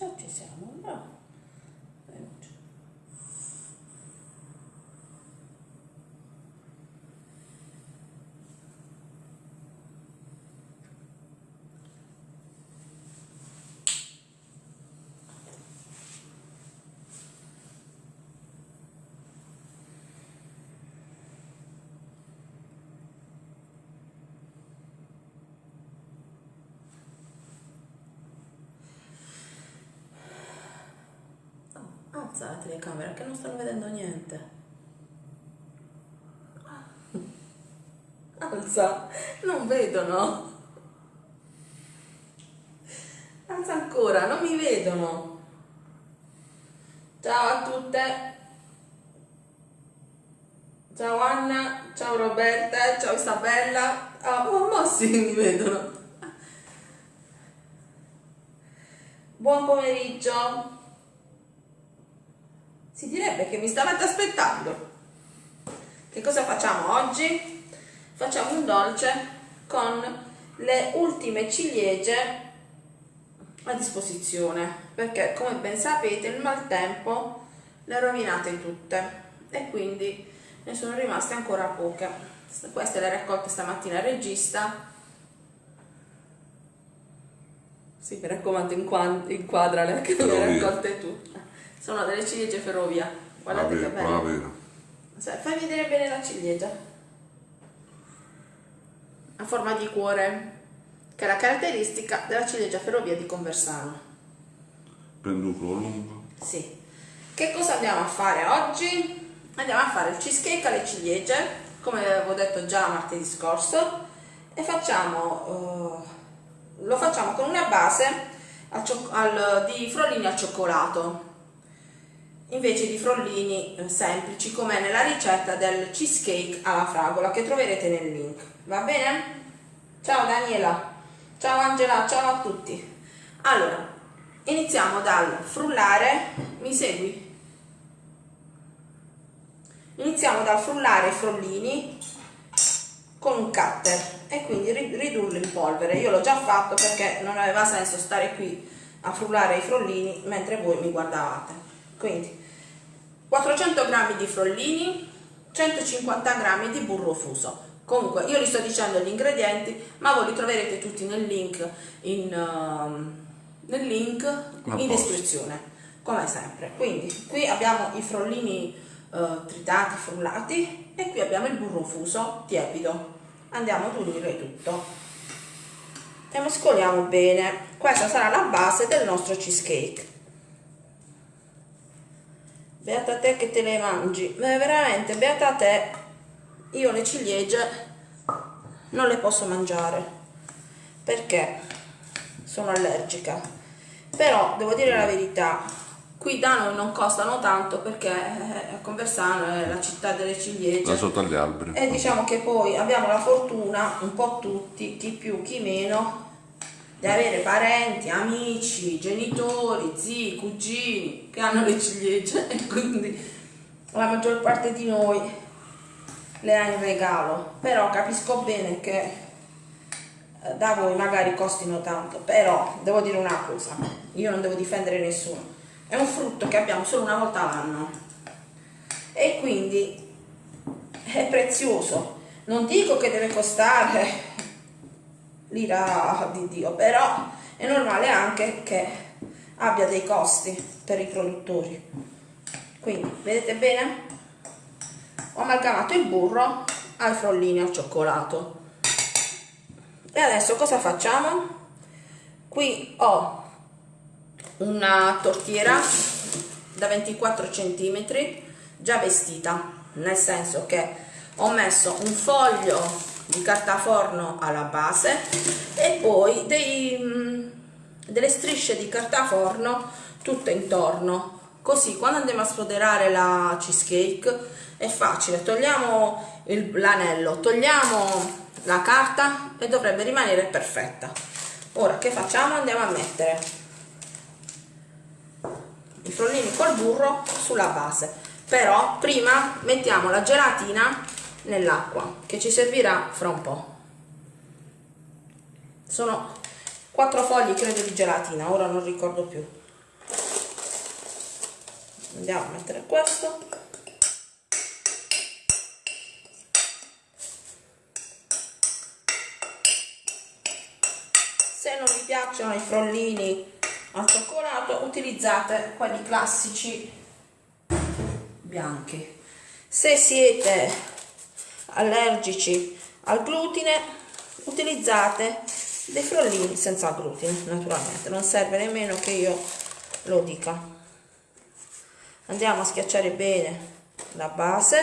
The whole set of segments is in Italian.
Già ci siamo, bravo. Veloce. Oh, alza la telecamera che non stanno vedendo niente. Alza, non vedono. Alza ancora, non mi vedono. Ciao a tutte. Ciao Anna, ciao Roberta, ciao Isabella. Ah, oh, ma sì, mi vedono. Buon pomeriggio. Si direbbe che mi stavate aspettando. Che cosa facciamo oggi? Facciamo un dolce con le ultime ciliegie a disposizione perché come ben sapete il maltempo le ha rovinate tutte e quindi ne sono rimaste ancora poche. Queste le ho raccolte stamattina. Il regista? Sì mi raccomando inquad- inquadrale che le raccolte tu. Sono delle ciliegie ferrovia. Guardate che Brava, belle vera. Sai, fai vedere bene la ciliegia. A forma di cuore che è la caratteristica della ciliegia ferrovia di Conversano Prendo lungo. sì. Che cosa andiamo a fare oggi? Andiamo a fare il cheesecake alle ciliegie, come avevo detto già martedì scorso, e facciamo, eh, lo facciamo con una base al al- di frollini al cioccolato, invece di frollini eh, semplici, come nella ricetta del cheesecake alla fragola che troverete nel link. Va bene? Ciao Daniela, ciao Angela, ciao a tutti. Allora, iniziamo dal frullare, mi segui? Iniziamo dal frullare i frollini con un cutter e quindi ri- ridurlo in polvere. Io l'ho già fatto perché non aveva senso stare qui a frullare i frollini mentre voi mi guardavate. Quindi 400 g di frollini, 150 g di burro fuso. Comunque io vi sto dicendo gli ingredienti, ma voi li troverete tutti nel link in, ehm, nel link in descrizione, come sempre. Quindi qui abbiamo i frollini eh, tritati, frullati e qui abbiamo il burro fuso tiepido. Andiamo ad unire tutto e mescoliamo bene. Questa sarà la base del nostro cheesecake. Beata te che te le mangi, ma veramente beata te, io le ciliegie non le posso mangiare perché sono allergica. Però devo dire la verità, qui da noi non costano tanto perché eh, Conversano è la città delle Da ciliegie. sotto agli alberi. E diciamo che poi abbiamo la fortuna, un po' tutti, chi più chi meno, di avere parenti, amici, genitori, zii, cugini che hanno le ciliegie e quindi la maggior parte di noi le ha in regalo. Però capisco bene che eh, da voi magari costino tanto, però devo dire una cosa, io non devo difendere nessuno, è un frutto che abbiamo solo una volta all'anno e quindi è prezioso. Non dico che deve costare l'ira di Dio, però è normale anche che abbia dei costi per i produttori. Quindi, vedete bene? Ho amalgamato il burro ai frollini al cioccolato. E adesso cosa facciamo? Qui ho una tortiera da 24 cm già vestita, nel senso che ho messo un foglio di carta forno alla base e poi dei, mm, delle strisce di carta forno tutte intorno così quando andiamo a sfoderare la cheesecake è facile togliamo l'anello togliamo la carta e dovrebbe rimanere perfetta. Ora che facciamo? Andiamo a mettere i frollini col burro sulla base. Però prima mettiamo la gelatina nell'acqua che ci servirà fra un po' sono quattro fogli credo di gelatina ora non ricordo più. Andiamo a mettere questo se non vi piacciono i frollini al cioccolato utilizzate quelli classici bianchi. Se siete allergici al glutine utilizzate dei frollini senza glutine naturalmente. Non serve nemmeno che io lo dica. Andiamo a schiacciare bene la base.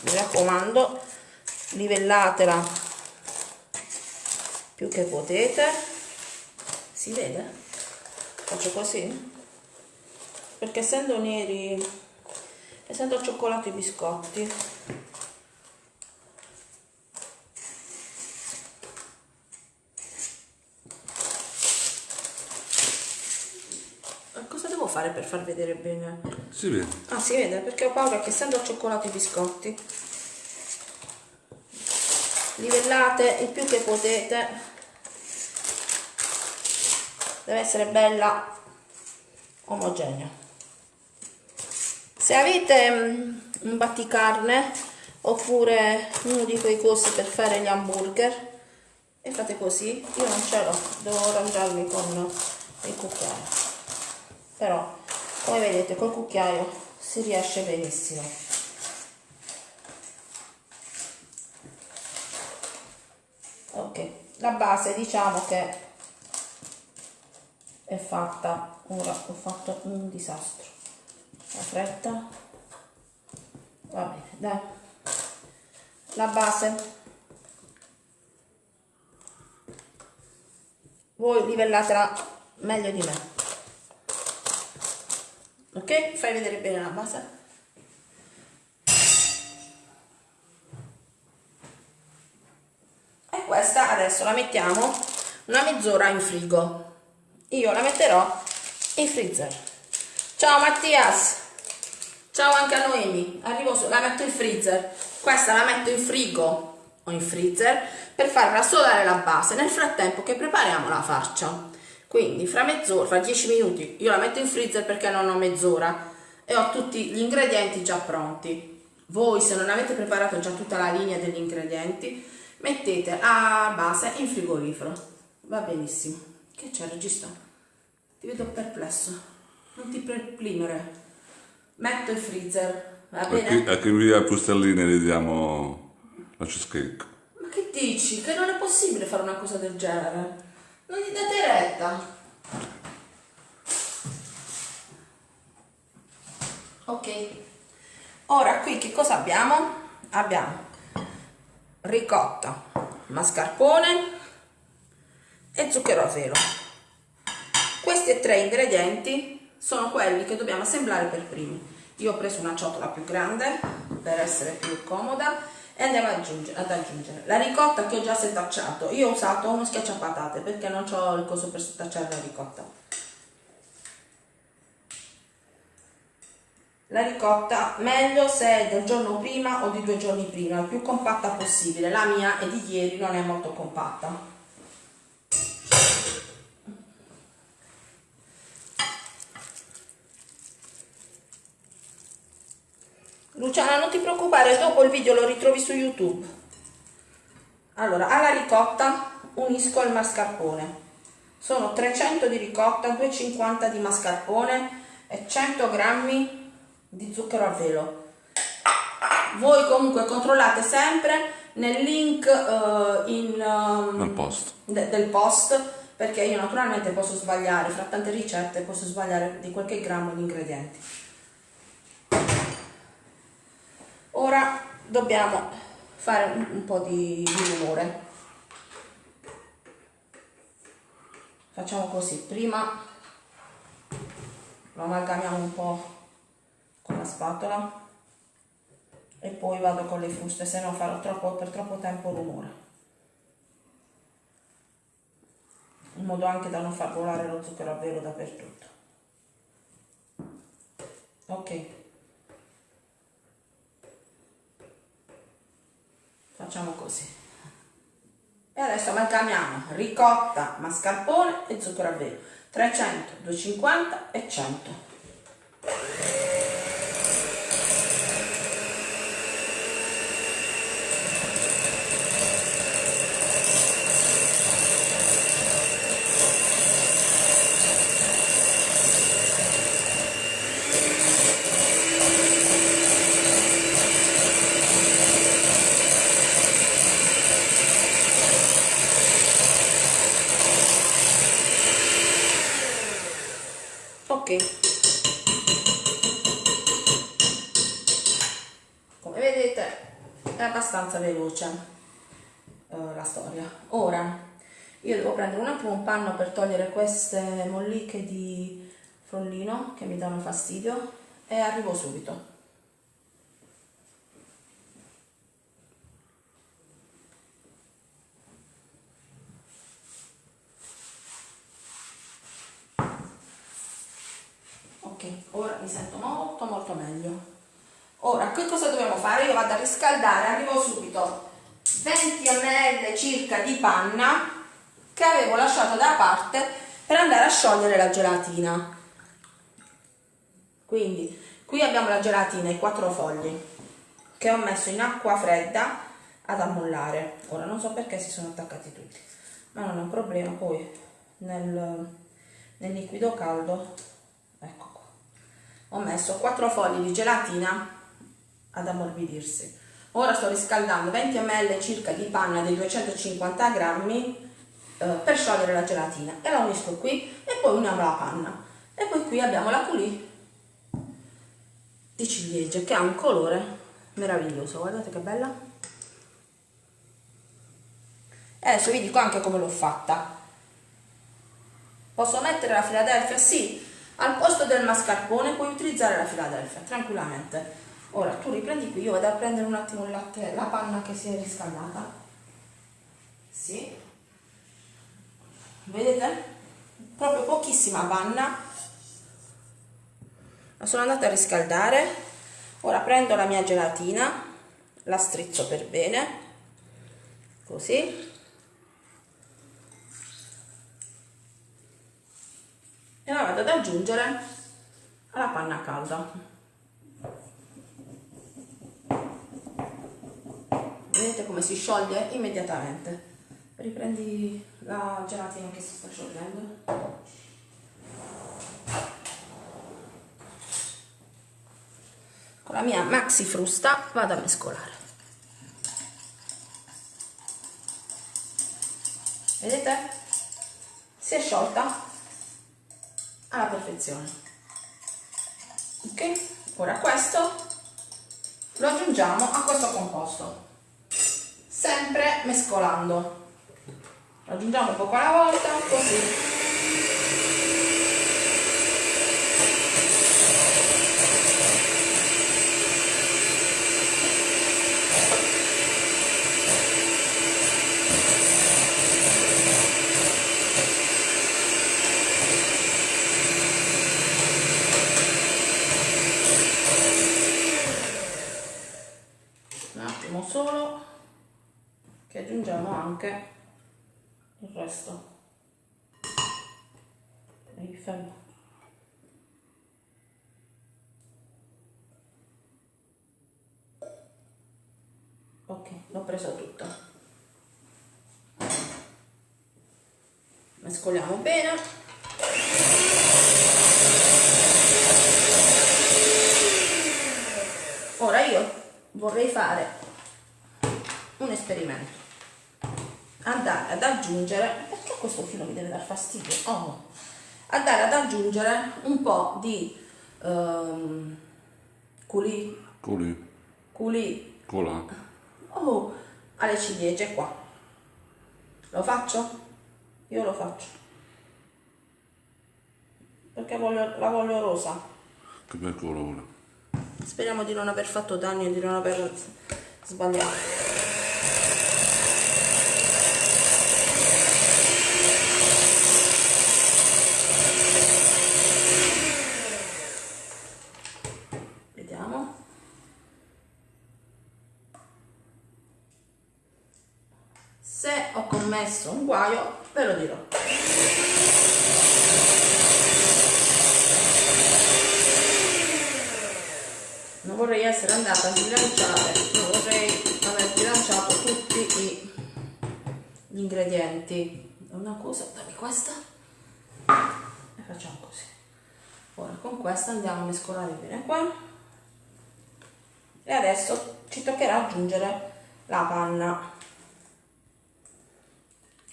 Mi raccomando livellatela più che potete si vede? faccio così perché essendo neri essendo al cioccolato i biscotti fare per far vedere bene? Si vede. Ah, si vede perché ho paura che essendo al cioccolato i biscotti livellate il più che potete. Deve essere bella omogenea. Se avete mm, un batticarne oppure uno di quei cosi per fare gli hamburger e fate così io non ce l'ho devo arrangiarmi con il cucchiaio. Però come vedete col cucchiaio si riesce benissimo ok. La base diciamo che è fatta ora ho fatto un disastro. La fretta. Va bene dai. La base. Voi livellatela meglio di me. Ok? Fai vedere bene la base e questa adesso la mettiamo una mezz'ora in frigo. Io la metterò in freezer. Ciao Mattias. Ciao anche a Noemi. Arrivo su, la metto in freezer. Questa la metto in frigo o in freezer per far rassodare la base. Nel frattempo che prepariamo la farcia. Quindi fra mezz'ora, fra 10 minuti io la metto in freezer perché non ho mezz'ora e ho tutti gli ingredienti già pronti. Voi se non avete preparato già tutta la linea degli ingredienti mettete a base in frigorifero va benissimo che c'è regista? ti vedo perplesso non ti perplimere metto in freezer va bene? A che via Pustelline le diamo la cheesecake ma che dici? che non è possibile fare una cosa del genere non gli date retta. Ok. Ora qui che cosa abbiamo? Abbiamo ricotta, mascarpone e zucchero a velo. Questi tre ingredienti sono quelli che dobbiamo assemblare per primi. Io ho preso una ciotola più grande per essere più comoda e andiamo ad aggiungere, ad aggiungere, la ricotta che ho già setacciato io ho usato uno schiacciapatate perché non ho il coso per setacciare la ricotta la ricotta meglio se è del giorno prima o di due giorni prima il più compatta possibile. La mia è di ieri non è molto compatta. Luciana non ti preoccupare dopo il video lo ritrovi su youtube. Allora alla ricotta unisco il mascarpone. Sono 300 di ricotta 250 di mascarpone e 100 grammi di zucchero a velo. Voi comunque controllate sempre nel link uh, in, um, post. De, del post perché io naturalmente posso sbagliare fra tante ricette posso sbagliare di qualche grammo di ingredienti. Ora dobbiamo fare un, un po' di, di rumore. Facciamo così prima lo amalgamiamo un po' la spatola e poi vado con le fruste se no farò troppo, per troppo tempo rumore. In modo anche da non far volare lo zucchero a velo dappertutto. Ok. Facciamo così. E adesso amalgamiamo ricotta mascarpone e zucchero a velo. 300 250 e 100 ok come vedete è abbastanza veloce uh, la storia ora io devo prendere un attimo un panno per togliere queste molliche di frollino che mi danno fastidio e arrivo subito ora mi sento molto molto meglio ora che cosa dobbiamo fare? io vado a riscaldare arrivo subito 20 ml circa di panna che avevo lasciato da parte per andare a sciogliere la gelatina. Quindi qui abbiamo la gelatina i quattro fogli che ho messo in acqua fredda ad ammollare. Ora non so perché si sono attaccati tutti ma non è un problema. Poi nel, nel liquido caldo ecco ho messo 4 fogli di gelatina ad ammorbidirsi. Ora sto riscaldando 20 ml circa di panna dei 250 grammi eh, per sciogliere la gelatina. E la unisco qui e poi uniamo la panna. E poi qui abbiamo la coulis di ciliegie che ha un colore meraviglioso. Guardate che bella. E adesso vi dico anche come l'ho fatta. Posso mettere la Philadelphia? sì. Al posto del mascarpone puoi utilizzare la Philadelphia tranquillamente. Ora tu riprendi qui io vado a prendere un attimo il latte la panna che si è riscaldata. Sì vedete? Proprio pochissima panna. La sono andata a riscaldare. Ora prendo la mia gelatina la strizzo per bene. Così. E la vado ad aggiungere alla panna calda. Vedete come si scioglie immediatamente riprendi la gelatina che si sta sciogliendo. Con la mia maxi frusta vado a mescolare. Vedete? Si è sciolta alla perfezione. Ok? Ora questo lo aggiungiamo a questo composto. Sempre mescolando aggiungiamo poco alla volta così. Solo che aggiungiamo anche resto e fermo. Ok l'ho preso tutto mescoliamo bene. Ora io vorrei fare un esperimento andare ad aggiungere perché questo filo mi deve dar fastidio? Oh, andare ad aggiungere un po' di um, culi. Culi. Culi. Cola. Oh, alle ciliegie qua. Lo faccio? io lo faccio. Perché voglio, la voglio rosa. Che bel colore. Speriamo di non aver fatto danni e di non aver sbagliato messo un guaio ve lo dirò. Non vorrei essere andata a sbilanciare non vorrei aver sbilanciato tutti i, gli ingredienti una cosa dammi questa. E facciamo così. Ora con questa andiamo a mescolare bene qua. E adesso ci toccherà aggiungere la panna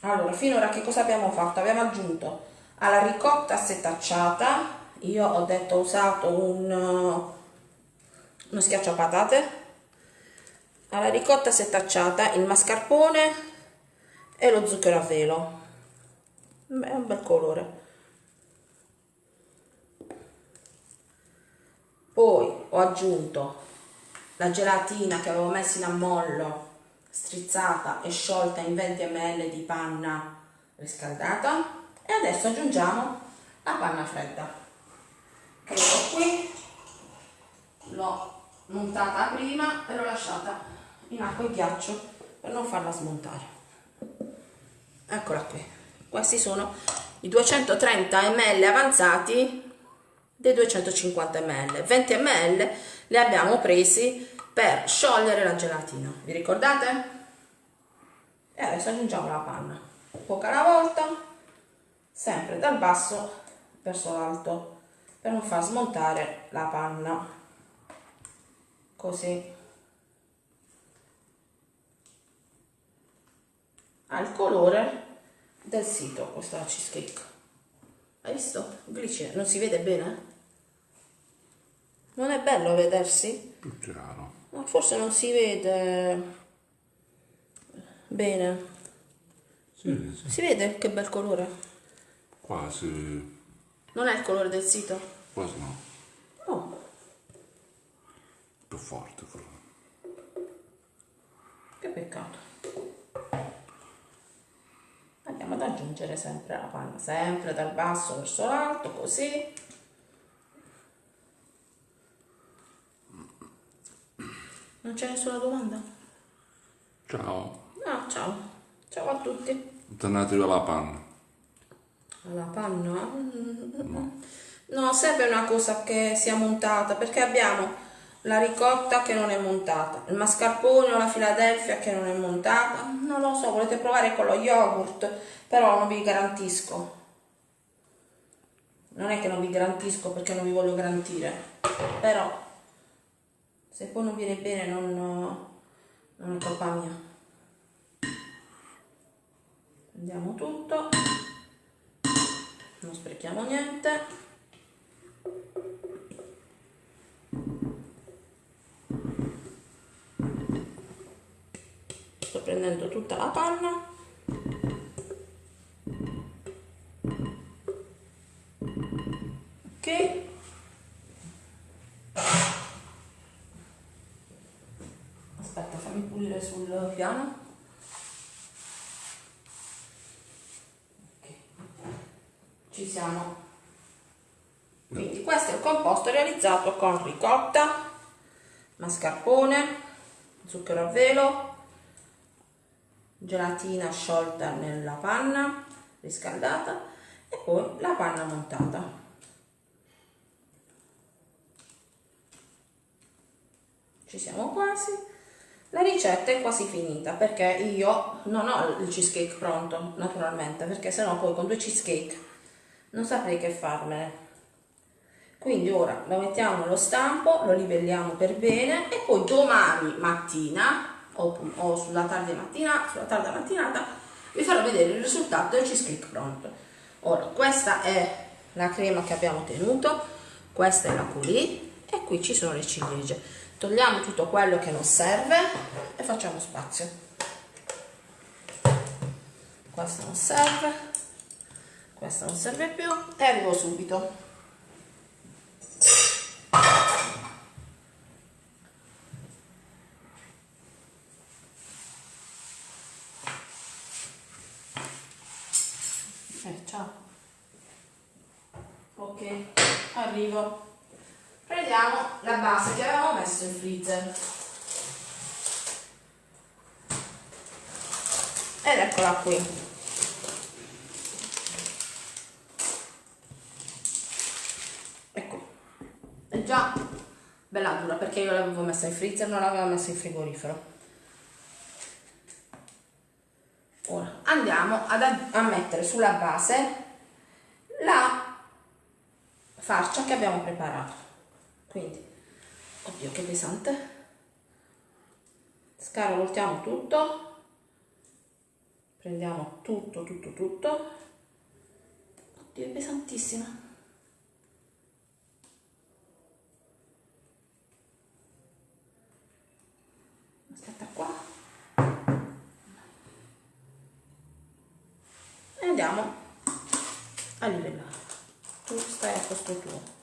allora finora che cosa abbiamo fatto? Abbiamo aggiunto alla ricotta setacciata io ho detto ho usato un, uno schiaccio patate alla ricotta setacciata il mascarpone e lo zucchero a velo. Beh, è un bel colore. Poi ho aggiunto la gelatina che avevo messo in ammollo strizzata e sciolta in 20 ml di panna riscaldata. E adesso aggiungiamo la panna fredda. Che ho qui. L'ho montata prima e l'ho lasciata in acqua e ghiaccio per non farla smontare. Eccola qui. Questi sono i 230 ml avanzati dei 250 ml. 20 ml li abbiamo presi per sciogliere la gelatina vi ricordate? e adesso aggiungiamo la panna poca alla volta sempre dal basso verso l'alto per non far smontare la panna così ha il colore del sito questa cheesecake hai visto? glicine non si vede bene? non è bello vedersi? Più chiaro. Ma forse non si vede bene Sì, sì. si vede che bel colore? Quasi, non è il colore del sito? quasi no. oh Più forte forse. Che peccato. Andiamo ad aggiungere sempre la panna, sempre dal basso verso l'alto, così. Non c'è nessuna domanda? Ciao. No, ciao. Ciao a tutti. Tornatevi alla panna. La panna? Mm. No, serve una cosa che sia montata perché abbiamo la ricotta che non è montata, il mascarpone o la Philadelphia che non è montata. Non lo so, volete provare con lo yogurt, però non vi garantisco. Non è che non vi garantisco perché non vi voglio garantire, però se poi non viene bene non, non è colpa mia. Prendiamo tutto. Non sprechiamo niente. Sto prendendo tutta la panna. Ok aspetta fammi pulire sul piano. Ok. ci siamo. Quindi questo è il composto realizzato con ricotta mascarpone zucchero a velo gelatina sciolta nella panna riscaldata e poi la panna montata. Ci siamo quasi la ricetta è quasi finita perché io non ho il cheesecake pronto naturalmente perché sennò poi con due cheesecake non saprei che farmene. Quindi ora lo mettiamo nello stampo lo livelliamo per bene e poi domani mattina o, o sulla tarda mattina sulla tarda mattinata vi farò vedere il risultato del cheesecake pronto. Ora questa è la crema che abbiamo ottenuto questa è la coulis e qui ci sono le ciliegie togliamo tutto quello che non serve e facciamo spazio. Questo non serve questo non serve più e arrivo subito. Eh, ciao. Ok arrivo prendiamo la base che avevamo messo in freezer ed eccola qui. Ecco. È già bella dura perché io l'avevo messa in freezer non l'avevo messa in frigorifero. Ora andiamo ad, a mettere sulla base la farcia che abbiamo preparato. Quindi oddio che pesante. Scarovoltiamo tutto. Prendiamo tutto tutto tutto. Oddio è pesantissima. Aspetta qua. E andiamo a livellare. Tu stai a posto tuo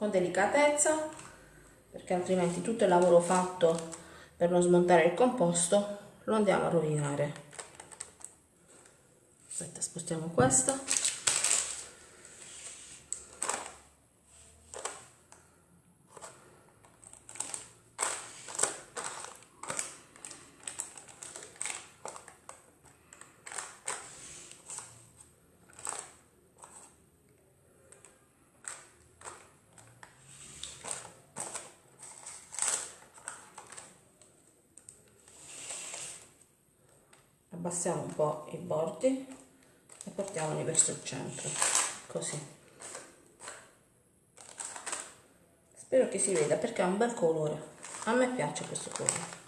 con delicatezza perché altrimenti tutto il lavoro fatto per non smontare il composto lo andiamo a rovinare. Aspetta spostiamo questo abbassiamo un po' i bordi e portiamoli centro così. Spero che si veda perché ha un bel colore. A me piace questo colore.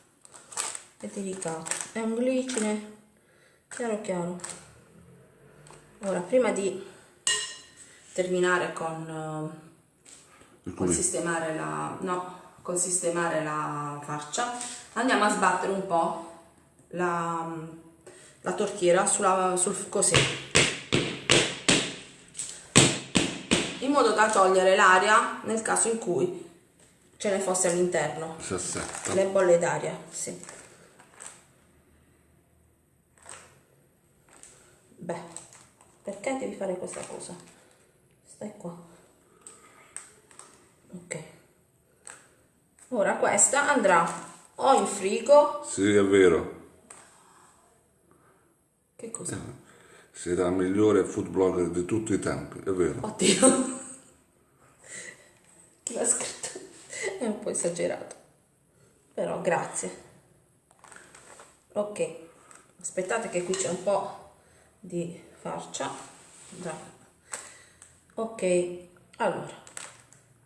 È delicato è un glicine. Chiaro chiaro. Ora prima di terminare con, uh, con sistemare la no con sistemare la farcia andiamo a sbattere un po' la, la tortiera sulla, sul così in modo da togliere l'aria nel caso in cui ce ne fosse all'interno. Le bolle d'aria sì. beh perché devi fare questa cosa? Stai qua. Ok. Ora questa andrà o in frigo sì è vero. Che cosa? Sei la migliore food blogger di tutti i tempi, è vero. Oddio. Chi l'ha scritto? È un po' esagerato. Però grazie. Ok. Aspettate che qui c'è un po' di farcia. Già. Ok. Allora.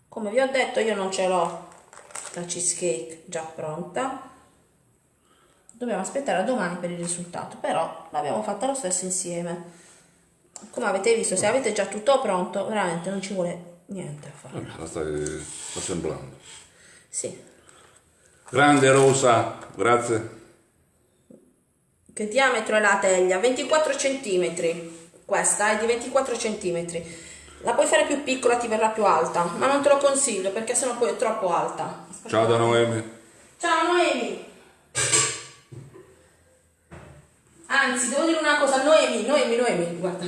Come vi ho detto io non ce l'ho la cheesecake già pronta dobbiamo aspettare a domani per il risultato però l'abbiamo fatta lo stesso insieme. Come avete visto se avete già tutto pronto veramente non ci vuole niente a fare. La stai assemblando. Sì. Grande rosa grazie. Che diametro è la teglia? 24 cm questa è di 24 cm la puoi fare più piccola ti verrà più alta ma non te lo consiglio perché sennò poi è troppo alta. Ciao da Noemi. Ciao Noemi Anzi, devo dire una cosa, Noemi, Noemi, Noemi, guarda.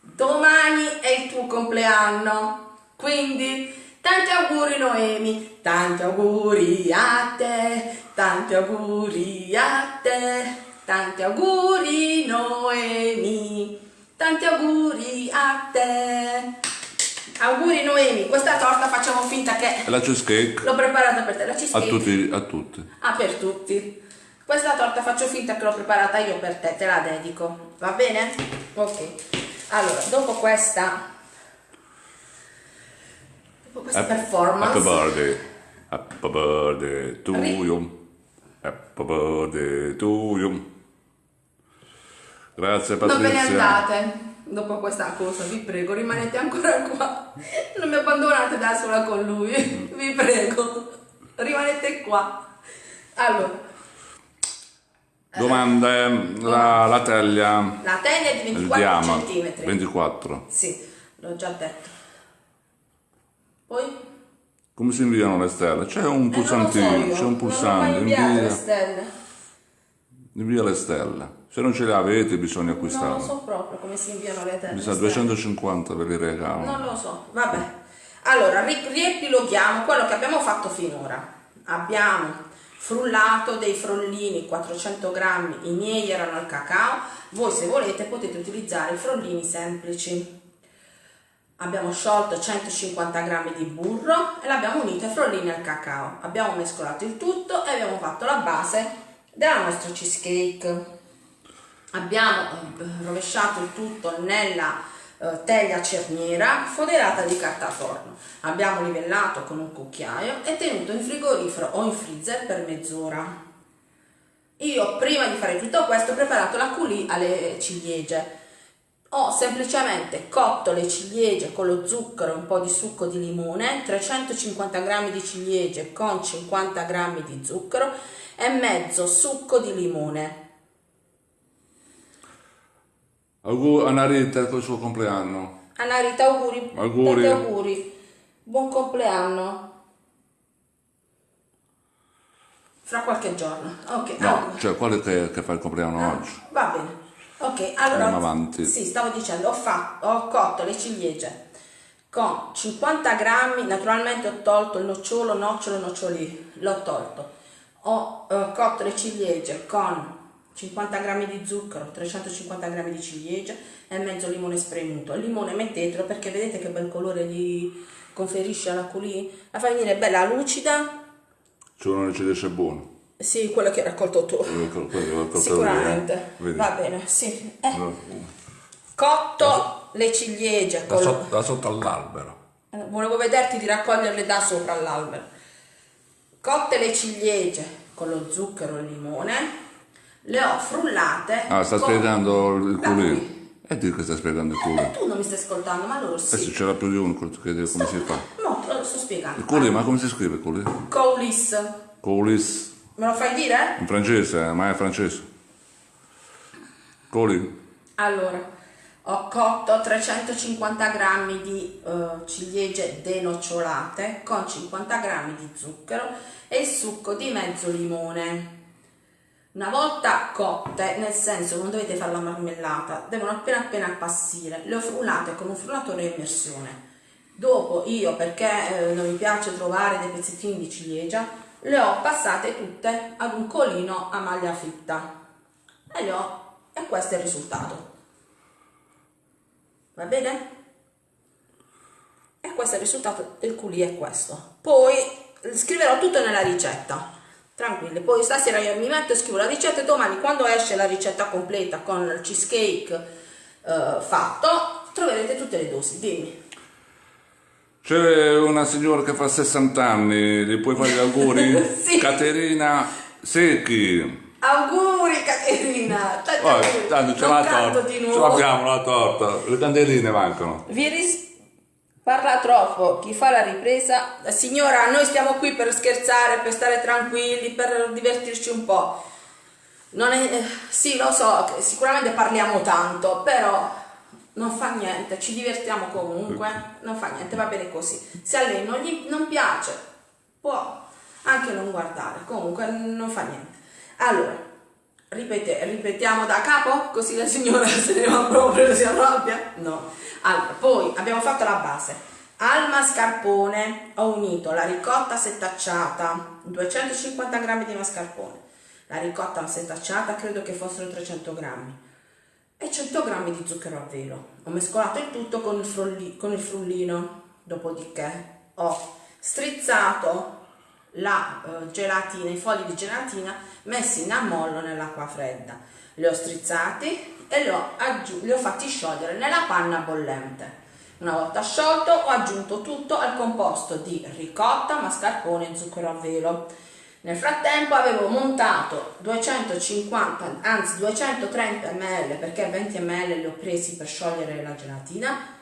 Domani è il tuo compleanno, quindi tanti auguri Noemi, tanti auguri a te, tanti auguri a te, tanti auguri Noemi, tanti auguri a te. Auguri Noemi, questa torta facciamo finta che... La cheesecake. L'ho preparata per te, la cheesecake. A tutti, a tutti. Ah, per tutti. Questa torta faccio finta che l'ho preparata io per te, te la dedico, va bene? Ok, allora, dopo questa, dopo questa happy, performance... Happy birthday, happy birthday to you, happy birthday to you. Grazie Patrizia. Non ve ne andate dopo questa cosa, vi prego, rimanete ancora qua. Non mi abbandonate da sola con lui, vi prego. Rimanete qua. Allora, Domanda, la, la teglia. La teglia è di 24 cm. 24. Sì, l'ho già detto. Poi? Come si inviano le stelle? C'è un pulsantino, eh, so c'è un pulsante. invia le stelle. Invia le stelle. Se non ce le avete bisogna acquistarle. Non lo so proprio come si inviano le tele. Mi sa 250 per i regali. Non lo so, vabbè. Allora, riepiloghiamo quello che abbiamo fatto finora. Abbiamo frullato dei frollini 400 grammi i miei erano al cacao voi se volete potete utilizzare i frollini semplici abbiamo sciolto 150 g di burro e l'abbiamo unito ai frollini al cacao. Abbiamo mescolato il tutto e abbiamo fatto la base della nostra cheesecake. Abbiamo eh, rovesciato il tutto nella eh, teglia cerniera foderata di carta forno. Abbiamo livellato con un cucchiaio e tenuto in frigorifero o in freezer per mezz'ora. Io prima di fare tutto questo ho preparato la coulis alle ciliegie ho semplicemente cotto le ciliegie con lo zucchero e un po' di succo di limone, 350 g di ciliegie con 50 g di zucchero e mezzo succo di limone. Auguri a Narita per il suo compleanno. Anarita, auguri. Auguri. Tanti auguri. Buon compleanno. Fra qualche giorno. Ok. No, allora. cioè quello che, che fa il compleanno Ah, oggi. Va bene. Ok, allora Andiamo avanti. Sì, stavo dicendo, ho, fatto, ho cotto le ciliegie con 50 grammi, naturalmente ho tolto il nocciolo, nocciolo, noccioli, l'ho tolto. Ho eh, cotto le ciliegie con 50 grammi di zucchero, 350 grammi di ciliegie e mezzo limone spremuto. Il limone mettetelo perché vedete che bel colore gli conferisce alla coulis, la fa venire bella lucida. C'è ci dice buono. Sì, quello che hai raccolto tu. Quello che- quello che- Sicuramente. Vedi? Va bene, sì. Eh, cotto le ciliegie Da, sotto, da sotto all'albero. Eh, volevo vederti di raccoglierle da sopra all'albero cotte le ciliegie con lo zucchero e il limone le ho frullate Ah, sta con spiegando il culino. coulis. E di che sta spiegando il Eh, culino? tu non mi stai ascoltando ma loro Adesso sì c'era più di uno che chiede come si fa. no te lo sto spiegando Il culino, ma come si scrive il culino? coulis Coulis. me lo fai dire? In francese, eh, ma è francese. Culino. Allora, ho cotto 350 grammi di eh, ciliegie denocciolate con 50 grammi di zucchero e il succo di mezzo limone. Una volta cotte, nel senso non dovete fare la marmellata, devono appena appena appassire, le ho frullate con un frullatore a immersione. Dopo io, perché eh, non mi piace trovare dei pezzettini di ciliegia, le ho passate tutte ad un colino a maglia fitta. E, le ho, e questo è il risultato. Va bene? E questo è il risultato del culì è questo. Poi scriverò tutto nella ricetta. Tranquilli, poi stasera io mi metto e scrivo la ricetta e domani quando esce la ricetta completa con il cheesecake eh, fatto, troverete tutte le dosi. Dimmi. C'è una signora che fa 60 anni, gli puoi fare gli auguri? Sì. Caterina Secchi. Auguri Caterina! Tanti Oh, auguri. tanto Ce l'abbiamo la torta, le candeline mancano. Vi ris- parla troppo, chi fa la ripresa. Signora, noi stiamo qui per scherzare, per stare tranquilli, per divertirci un po'. Non è, eh, sì, lo so, sicuramente parliamo tanto, però non fa niente, ci divertiamo comunque, non fa niente, va bene così. Se a lei non gli non piace, può anche non guardare, comunque non fa niente. Allora, ripete- ripetiamo da capo, così la signora se ne va proprio, si arrabbia? No. Allora, poi abbiamo fatto la base. Al mascarpone ho unito la ricotta setacciata, 250 g di mascarpone. La ricotta setacciata credo che fossero 300 grammi e 100 g di zucchero a velo. Ho mescolato il tutto con il, frulli- con il frullino, dopodiché ho strizzato la eh, gelatina, i fogli di gelatina messi in ammollo nell'acqua fredda. Li ho strizzati e li ho, li ho fatti sciogliere nella panna bollente. Una volta sciolto ho aggiunto tutto al composto di ricotta, mascarpone e zucchero a velo. Nel frattempo avevo montato 250, anzi 230 ml perché 20 ml li ho presi per sciogliere la gelatina.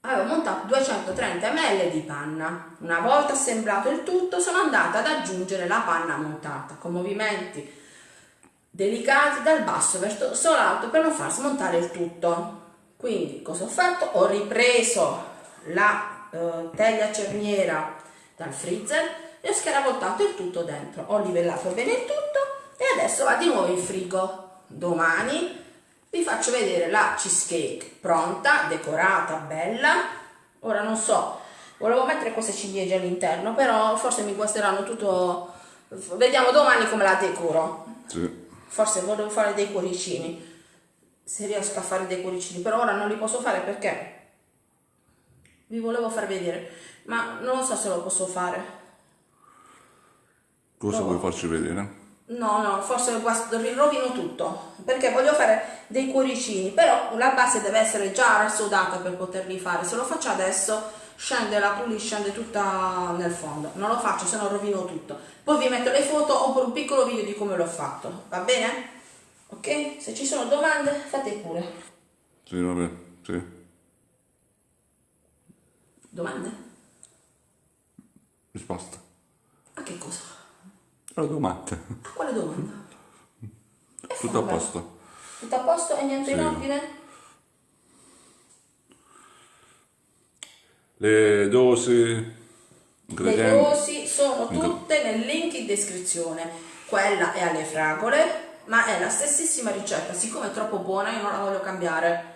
Avevo montato 230 ml di panna. Una volta assemblato il tutto sono andata ad aggiungere la panna montata con movimenti delicati dal basso verso l'alto per non far smontare il tutto. Quindi cosa ho fatto? Ho ripreso la eh, teglia cerniera dal freezer e ho scaravoltato il tutto dentro. Ho livellato bene il tutto e adesso va di nuovo in frigo. Domani vi faccio vedere la cheesecake pronta, decorata, bella. Ora non so, volevo mettere queste ciliegie all'interno, però forse mi guasteranno tutto. Vediamo domani come la decoro. Sì. Forse volevo fare dei cuoricini. Se riesco a fare dei cuoricini, però ora non li posso fare perché vi volevo far vedere, ma non so se lo posso fare. Cosa No. vuoi farci vedere? No, no, forse rovino tutto, perché voglio fare dei cuoricini, però la base deve essere già rassodata per poterli fare. Se lo faccio adesso scende la puli, scende tutta nel fondo. Non lo faccio, se no rovino tutto. Poi vi metto le foto oppure un piccolo video di come l'ho fatto, va bene? Ok? Se ci sono domande, fate pure. Sì, vabbè, sì. Domande? Risposta. A che cosa? Alla domanda. A quale domanda? Tutto a posto. Tutto a posto e niente in Sì. ordine? Le dosi, Le dosi sono tutte nel link in descrizione. Quella è alle fragole, ma è la stessissima ricetta. Siccome è troppo buona, io non la voglio cambiare.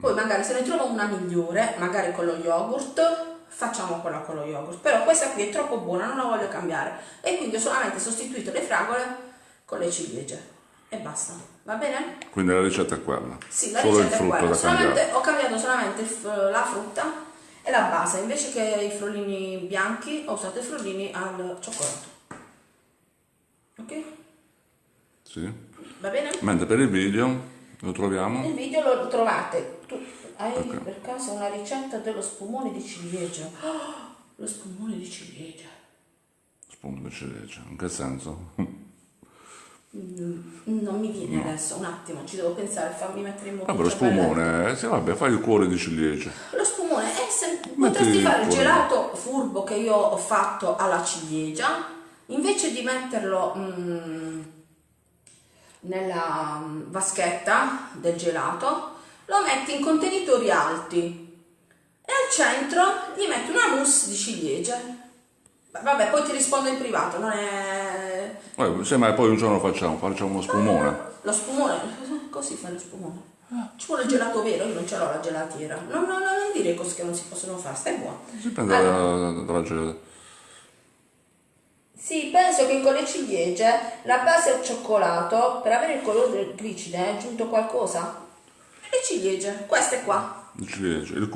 Poi magari se ne trovo una migliore, magari con lo yogurt, facciamo quella con lo yogurt. Però questa qui è troppo buona, non la voglio cambiare. E quindi ho solamente sostituito le fragole con le ciliegie. E basta. Va bene? Quindi la ricetta è quella. Sì, la Solo il ricetta è quella. da Solamente, ho cambiato solamente la frutta e la base. Invece che i frollini bianchi, ho usato i frollini al cioccolato. Ok? Sì. Va bene? Mentre per il video lo troviamo. Il video lo trovate. Tu hai Ok. per caso una ricetta dello spumone di ciliegia. Oh, lo spumone di ciliegia. Spunto di ciliegia. In che senso? Non mi viene adesso, un attimo, ci devo pensare, fammi mettere in moto. Vabbè, lo spumone, eh, sì, vabbè, fai il cuore di ciliegia. Lo spumone è se Metti potresti fare il gelato furbo che io ho fatto alla ciliegia, invece di metterlo mm, nella mm, vaschetta del gelato, lo metti in contenitori alti e al centro gli metti una mousse di ciliegie. Vabbè, poi ti rispondo in privato, non è... Eh, sì, ma poi un giorno facciamo, facciamo uno spumone. Lo spumone, così fai lo spumone. Ci vuole il gelato vero, io non ce l'ho la gelatiera. No, no, no, non dire cose che non si possono fare, stai buono. Dipende Allora, dalla, dalla gelata. Sì, penso che con le ciliegie la base al cioccolato, per avere il colore del glicide, è aggiunto qualcosa? Le ciliegie, queste qua, Il ciliegia, il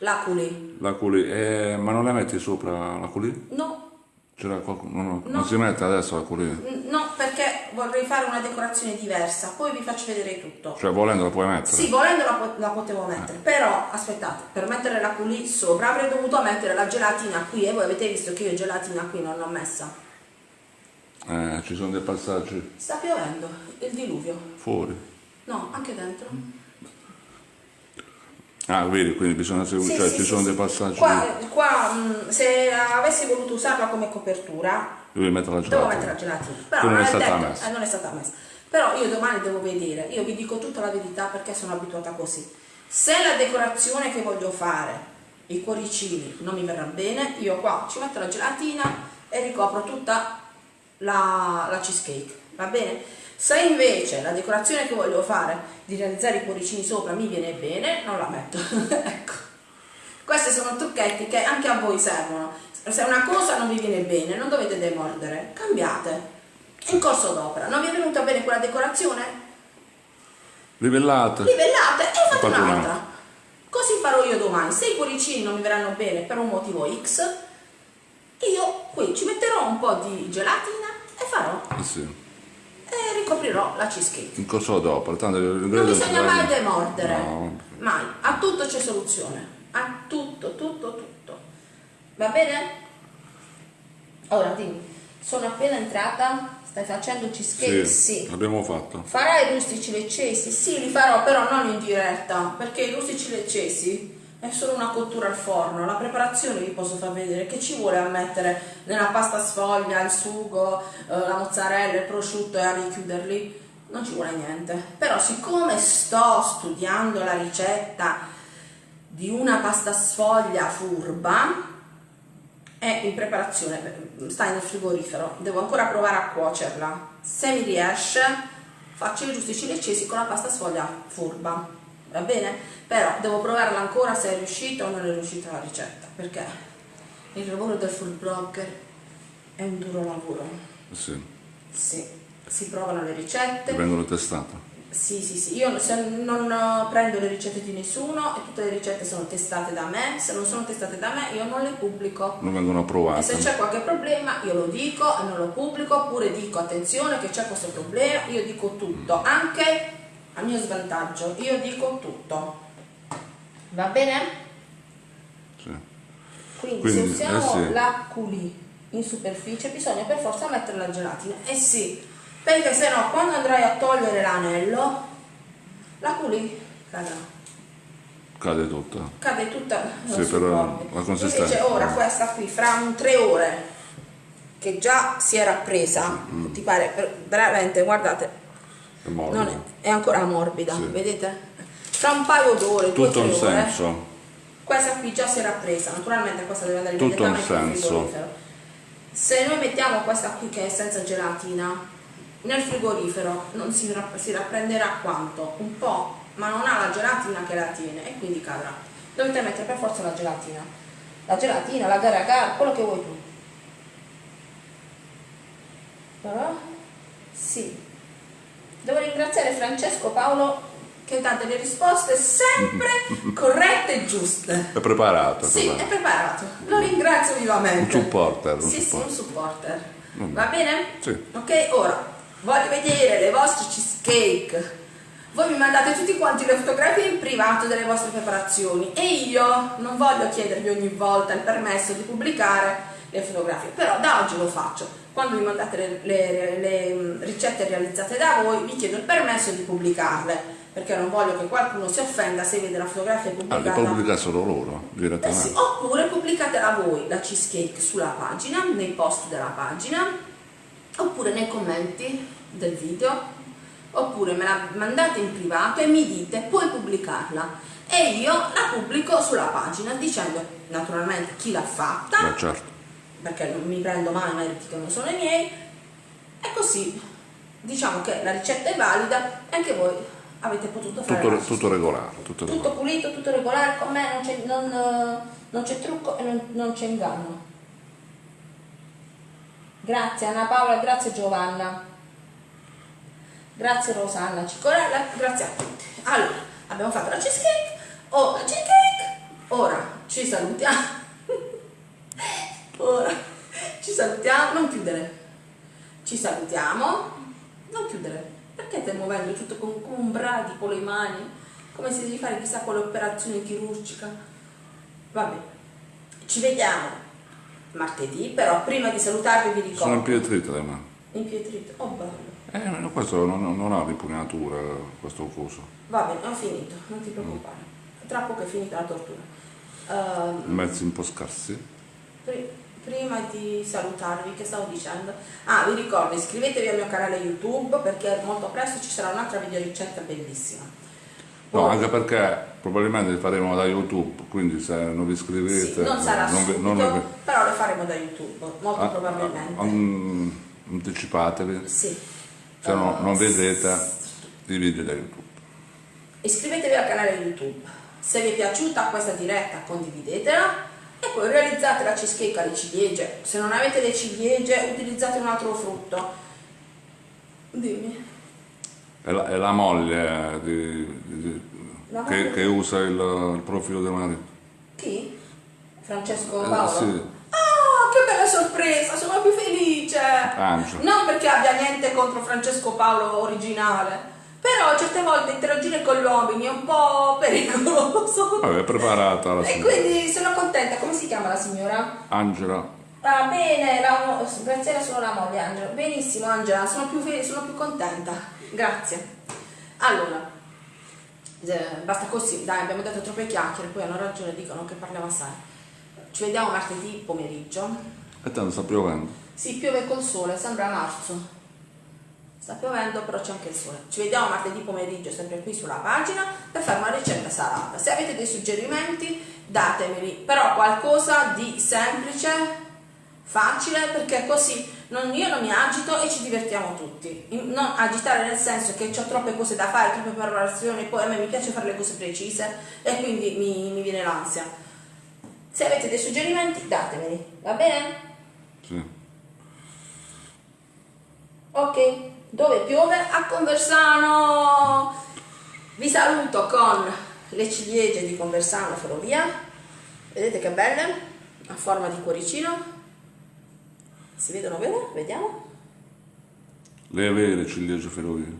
culi, l'aculi. la culi, eh, ma non la metti sopra la culi? No, C'era qualcuno, no, no, No. non si mette adesso la culi? no, perché vorrei fare una decorazione diversa, poi vi faccio vedere tutto. Cioè volendo la puoi mettere? Sì, volendo la, po- la potevo mettere, però aspettate, per mettere la culi sopra avrei dovuto mettere la gelatina qui e voi avete visto che io gelatina qui non l'ho messa. Eh, ci sono dei passaggi Sta piovendo, il diluvio. fuori. No, anche dentro. Ah, vedi, quindi bisogna seguire, Sì, cioè sì, ci sì, sono dei passaggi. Qua, qua, mh, se avessi voluto usarla come copertura, Devi mettere la devo gelata. mettere la gelatina. Però non è è stata detto- messa. eh, non è stata messa. Però io domani devo vedere, io vi dico tutta la verità perché sono abituata così. Se la decorazione che voglio fare, i cuoricini, non mi verrà bene, io qua ci metto la gelatina e ricopro tutta la, la cheesecake, va bene? Se invece la decorazione che voglio fare di realizzare i cuoricini sopra mi viene bene, non la metto. ecco. Questi sono trucchetti che anche a voi servono. Se una cosa non vi viene bene, non dovete demordere, cambiate. In corso d'opera, non vi è venuta bene quella decorazione? Livellate. Livellate e fate un'altra. Così farò io domani. Se i cuoricini non mi verranno bene per un motivo X, io qui ci metterò un po' di gelatina e farò Eh sì. E ricoprirò la cheesecake. In corso dopo, tanto Non bisogna mai demordere, No. mai. A tutto c'è soluzione. A tutto, tutto, tutto. Va bene? Ora dimmi, sono appena entrata, stai facendo cheesecake? Sì, Sì. l'abbiamo fatto. Farai i rustici leccesi? Sì, li farò, però non in diretta, perché i rustici leccesi è solo una cottura al forno. La preparazione vi posso far vedere che ci vuole a mettere nella pasta sfoglia, il sugo, eh, la mozzarella, il prosciutto e a richiuderli. Non ci vuole niente. Però siccome sto studiando la ricetta di una pasta sfoglia furba, è in preparazione, sta nel frigorifero, devo ancora provare a cuocerla. Se mi riesce, faccio i giusti leccesi con la pasta sfoglia furba, va bene? Però devo provarla ancora se è riuscita o non è riuscita la ricetta, perché il lavoro del food blogger è un duro lavoro. Sì, Sì, si provano le ricette, vengono testate. Sì, sì, sì, io se non eh, prendo le ricette di nessuno e tutte le ricette sono testate da me, se non sono testate da me io non le pubblico. Non vengono E provate. se c'è qualche problema io lo dico e non lo pubblico, oppure dico attenzione che c'è questo problema, io dico tutto, anche a mio svantaggio, io dico tutto. Va bene? Sì. Quindi, Quindi, se usiamo eh sì. la culi in superficie bisogna per forza mettere la gelatina. Eh sì, perché se no quando andrai a togliere l'anello, la culi cadrà. Cade tutta. Cade tutta Sì, corpo. la consistenza- Invece ora questa qui fra un tre ore che già si era presa, Mm. ti pare per- veramente, guardate, È morbido. non è, è ancora morbida, Sì. vedete? Fra un paio d'ore, Tutto un senso. Questa qui già si era presa, naturalmente questa deve andare Tutto nel senso. frigorifero. Se noi mettiamo questa qui che è senza gelatina nel frigorifero non si, rapp- si rapprenderà quanto? Un po', ma non ha la gelatina che la tiene e quindi cadrà. Dovete mettere per forza la gelatina. La gelatina, la gara gara, quello che vuoi tu. Però, sì. Devo ringraziare Francesco Paolo che dà delle risposte sempre corrette e giuste. È preparato. Sì, è preparato. Lo ringrazio vivamente. Un supporter, un Sì, sì, supporter. un supporter. Mm. Va bene? Sì. Ok, ora voglio vedere le vostre cheesecake. Voi mi mandate tutti quanti le fotografie in privato delle vostre preparazioni e io non voglio chiedervi ogni volta il permesso di pubblicare le fotografie, però da oggi lo faccio. Quando mi mandate le, le- le, mm, ricette realizzate da voi, vi chiedo il permesso di pubblicarle, perché non voglio che qualcuno si offenda se vede la fotografia Ah, li pubblicata. pubblicassero loro Eh sì, direttamente. oppure pubblicatela voi la cheesecake sulla pagina, nei post della pagina, oppure nei commenti del video, oppure me la mandate in privato e mi dite puoi pubblicarla e io la pubblico sulla pagina dicendo naturalmente chi l'ha fatta, Ma certo. perché non mi prendo mai meriti che non sono i miei, e così diciamo che la ricetta è valida e anche voi avete potuto fare Tutto, tutto regolare. Tutto Tutto regolare. pulito, tutto regolare, con me non c'è, non, eh, non c'è trucco e non, non c'è inganno. Grazie Anna Paola, grazie Giovanna. Grazie Rosanna Cicorella, grazie a tutti. Allora, abbiamo fatto la cheesecake, oh, la cheesecake, ora ci salutiamo. ora ci salutiamo, non chiudere. Ci salutiamo, non chiudere. Perché stai muovendo tutto con, come un bradi con le mani? Come se devi fare chissà quale operazione chirurgica. Vabbè, ci vediamo martedì, però prima di salutarvi vi Sono ricordo. impietrite le mani. Impietrito. Oh bello. Eh, questo non, non ha ripugnatura, questo coso. Va bene, ho finito, non ti preoccupare. Tra poco è finita la tortura. Ehm, Mezzi un po' scarsi. Pri- prima di salutarvi, che stavo dicendo? Ah, vi ricordo, iscrivetevi al mio canale YouTube perché molto presto ci sarà un'altra videoricetta bellissima. No, anche perché probabilmente li faremo da YouTube, quindi se non vi iscrivete... Sì, non sarà non subito, non vi- però le faremo da YouTube, molto Ah, probabilmente. mm, anticipatevi, sì. se no Eh, non vedete i video da YouTube. Iscrivetevi al canale YouTube. Se vi è piaciuta questa diretta, condividetela e poi realizzate la cheesecake alle ciliegie. Se non avete le ciliegie, utilizzate un altro frutto. Dimmi. È la, è la moglie di- di- La che, moglie? che usa il, il profilo del marito. Chi? Francesco Eh, Paolo? sì. Ah, che bella sorpresa, sono più felice! Angelo. Non perché abbia niente contro Francesco Paolo originale, però certe volte interagire con gli uomini è un po' pericoloso. Vabbè, preparata la E signora. quindi sono contenta, come si chiama la signora? Angela, Ah, bene, la, Graziella sono la moglie Angela. Benissimo Angela, sono più, sono più contenta. Grazie. Allora, eh, basta così, dai, abbiamo detto troppe chiacchiere, poi hanno ragione, dicono che parliamo assai. Ci vediamo martedì pomeriggio. e tanto sta piovendo. Sì, piove col sole, sembra marzo. Sta piovendo, però c'è anche il sole. Ci vediamo martedì pomeriggio, sempre qui sulla pagina, per fare una ricetta salata. Se avete dei suggerimenti, datemeli, però qualcosa di semplice, facile, perché così non- io non mi agito e ci divertiamo tutti. Non agitare nel senso che ho troppe cose da fare, troppe preparazioni, poi a me mi piace fare le cose precise e quindi mi, mi viene l'ansia. Se avete dei suggerimenti, datemeli, va bene? Sì. Ok, Dove piove? A Conversano! Vi saluto con le ciliegie di Conversano Ferrovia. Vedete che belle? A forma di cuoricino. Si vedono bene? Vediamo. Le vere ciliegie ferrovie.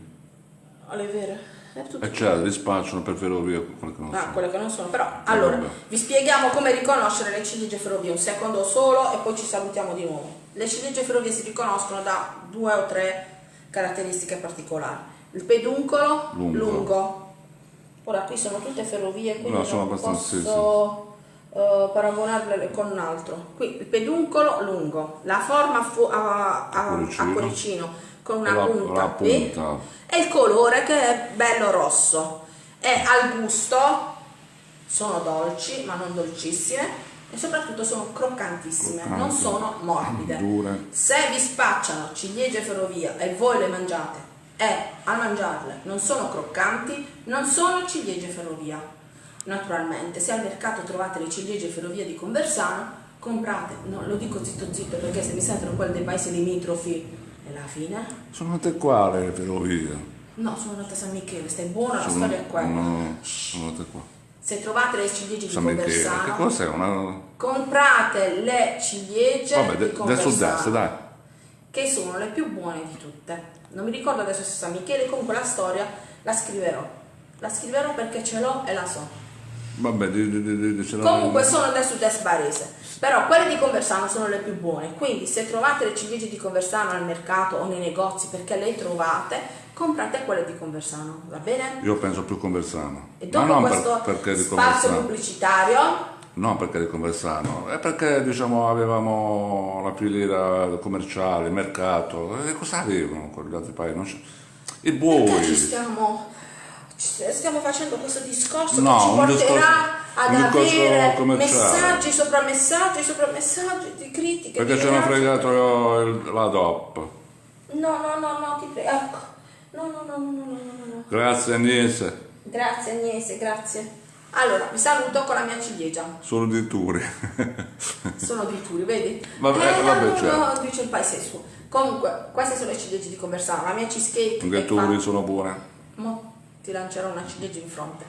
Oh, le vere. È tutto E c'è, li spacciano per ferrovia quelle che non Ah, sono. quelle che non sono, però allora vabbè. vi spieghiamo come riconoscere le ciliegie ferrovie, un secondo solo e poi ci salutiamo di nuovo. Le ciliegie ferrovie si riconoscono da due o tre caratteristiche particolari. Il peduncolo Lungo. lungo. Ora qui sono tutte ferrovie, quindi No, sono non abbastanza- sì, posso eh, paragonarle con un altro. Qui il peduncolo lungo, la forma fu- a, a- a Cuoricino. con una La- punta, la qui, punta. e il colore che è bello rosso e al gusto sono dolci ma non dolcissime e soprattutto sono croccantissime non Croccanti. sono morbide Dure. se vi spacciano ciliegie ferrovia e voi le mangiate e a mangiarle non sono croccanti non sono ciliegie ferrovia naturalmente se al mercato trovate le ciliegie ferrovia di Conversano comprate no lo dico zitto zitto perché se mi sentono quelli dei paesi limitrofi è la fine Sono tutte qua le ferrovie. No, sono andata a San Michele, stai buona, la Sono, storia è quella. no, sono tutte qua. Se trovate le ciliegie di San Michele. Che Conversano, cos'è? Una... comprate le ciliegie Vabbè, di de- del Conversano, sud-est, dai. che sono le più buone di tutte. Non mi ricordo adesso se San Michele, comunque la storia la scriverò. La scriverò perché ce l'ho e la so. Vabbè, di, di, di, Comunque sono del sud-est barese, però quelle di Conversano sono le più buone, quindi se trovate le ciliegie di Conversano al mercato o nei negozi perché le trovate, comprate quelle di Conversano, va bene? Io penso più Conversano. E Ma dopo non per- questo perché di spazio Conversano. pubblicitario, Non perché di Conversano, è perché diciamo avevamo la filiera commerciale, il mercato, e cosa avevano quegli altri paesi? Non c'è- I perché ci buoi. stiamo, ci stiamo facendo questo discorso No, che ci porterà discorso- ad avere messaggi sopra messaggi sopra messaggi di critiche. Perché ci hanno fregato la DOP. No, no, no, no, ti prego. Ecco. No, no, no, no, no, no, no, no. Grazie Agnese, Grazie Agnese, grazie. Allora, vi saluto con la mia ciliegia. sono di Turi. Sono di Turi, vedi? Vabbè, eh, vabbè, no, certo. no, dice il paese suo. Comunque, queste sono le ciliegie di Conversano. La mia cheesecake Anche Turi sono buone. Mo ti lancerò una ciliegia in fronte.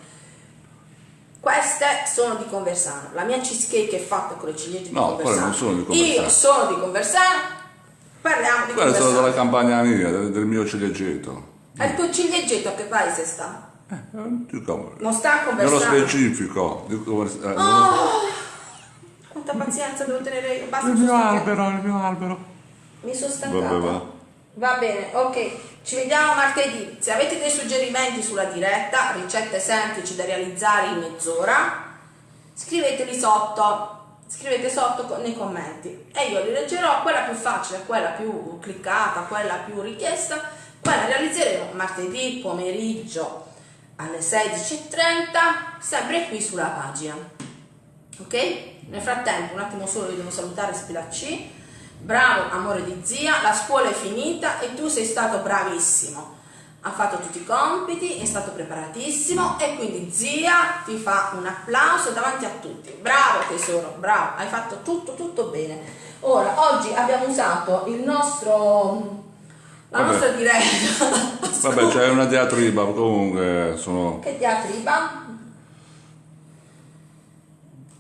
Queste sono di Conversano. La mia cheesecake è fatta con le ciliegie di No, quelle Conversano. non sono di Conversano. Io sono di Conversano. Parliamo di Quelle sono Conversano. della campagna mia, del, mio ciliegetto. E il tuo ciliegetto a che paese sta? Eh, dico, Non sta a nello specifico. di Convers- eh, Oh, quanta pazienza devo tenere io. Basta, il mi mio albero, il mio albero. Mi sono stancata. Vabbè, va. Va bene, ok. Ci vediamo martedì. Se avete dei suggerimenti sulla diretta, ricette semplici da realizzare in mezz'ora, scriveteli sotto. Scrivete sotto nei commenti e io li leggerò. Quella più facile, quella più cliccata, quella più richiesta, quella realizzeremo martedì pomeriggio alle 16.30, sempre qui sulla pagina. Ok? Nel frattempo, un attimo solo, io devo salutare Spilacci. Bravo, amore di zia, la scuola è finita e tu sei stato bravissimo. Ha fatto tutti i compiti, è stato preparatissimo e quindi zia ti fa un applauso davanti a tutti. Bravo tesoro, bravo, hai fatto tutto, tutto bene. Ora, oggi abbiamo usato il nostro, la Vabbè. nostra diretta. Vabbè, c'è una diatriba, comunque sono... Che diatriba?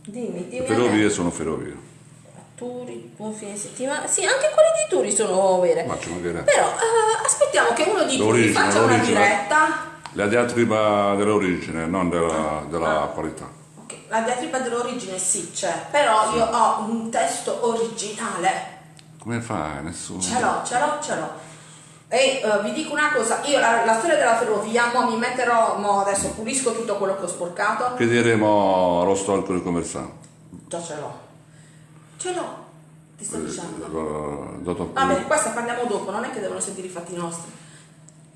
Dimmi, dimmi. me. Ferrovie sono ferrovie. Turi, buon fine settimana. Sì, anche quelle di Turi sono vere. Ma ci mancherebbe. Però eh, aspettiamo che uno di Turi faccia una diretta. La diatriba dell'origine, non della, della qualità. Ok, la diatriba dell'origine sì c'è, però io ho un testo originale. Come fai? Nessuno. Ce l'ho, ce l'ho, ce l'ho. E eh, vi dico una cosa, io la, la storia della ferrovia, mo mi metterò, mo adesso pulisco tutto quello che ho sporcato. Chiederemo allo storico di Conversano. Già ce l'ho. Ce l'ho, ti sto dicendo. Eh, Dottor Va bene, Pulito. questa parliamo dopo, non è che devono sentire i fatti nostri.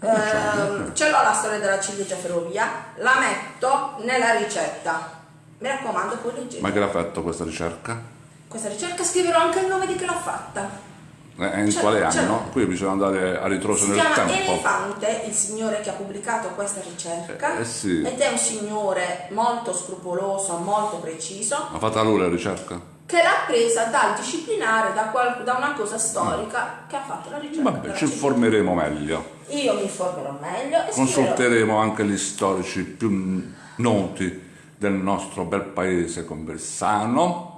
Ehm, ce l'ho la storia della ciliegia ferrovia, la metto nella ricetta. Mi raccomando, poi leggete. Ma che l'ha fatto questa ricerca? Questa ricerca scriverò anche il nome di chi l'ha fatta. Eh, in Ce quale ce anno? l'ho. Qui bisogna andare a ritroso Si nel chiama tempo. Elefante, il signore che ha pubblicato questa ricerca. Eh, eh sì. Ed è un signore molto scrupoloso, molto preciso. Ha fatto lui la ricerca? che l'ha presa dal disciplinare, da, qual- da una cosa storica che ha fatto la ricerca. Vabbè, ci informeremo meglio. Io mi informerò meglio e scriverò. Consulteremo anche gli storici più noti del nostro bel paese conversano.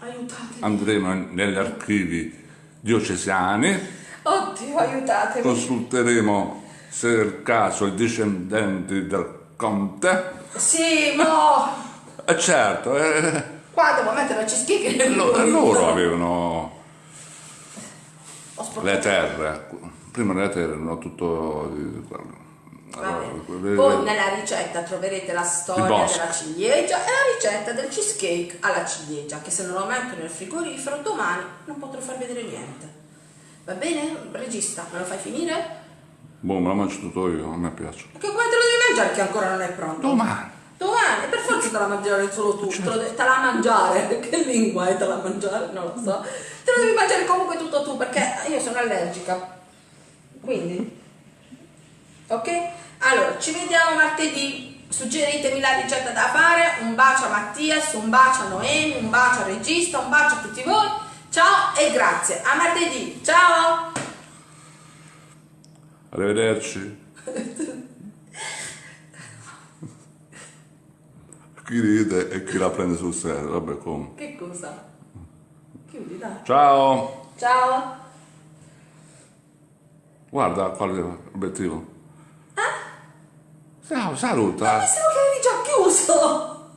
Aiutatemi. Andremo negli archivi diocesani. Oddio, aiutatemi. Consulteremo se è il caso i discendenti del conte. Sì, mo! E certo, eh, Qua devo mettere la cheesecake nel lo- frigo. loro avevano le terre. Prima le terre erano tutto... allora, Poi nella ricetta troverete la storia della ciliegia e la ricetta del cheesecake alla ciliegia, che se non lo metto nel frigorifero domani non potrò far vedere niente. Va bene? Regista, me lo fai finire? Boh, me la mangio tutto io, a me piace. Perché come te lo devi mangiare che ancora non è pronto? Domani! Domani, per forza te la mangiare solo tu, te, lo de- te la mangiare, che lingua è te la mangiare? Non lo so. Te lo devi mangiare comunque tutto tu perché io sono allergica. Quindi, ok? Allora, ci vediamo martedì. Suggeritemi la ricetta da fare. Un bacio a Mattias, un bacio a Noemi, un bacio al regista, un bacio a tutti voi. Ciao e grazie. A martedì. Ciao! Arrivederci. chi ride e chi la prende sul serio, vabbè come. Che cosa? Chiudi, dai. Ciao! Ciao! Guarda quale obiettivo. Ciao, saluta. Pensavo che avevi già chiuso!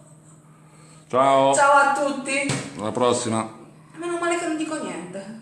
Ciao, Ciao a tutti! alla prossima. Meno male che non dico niente.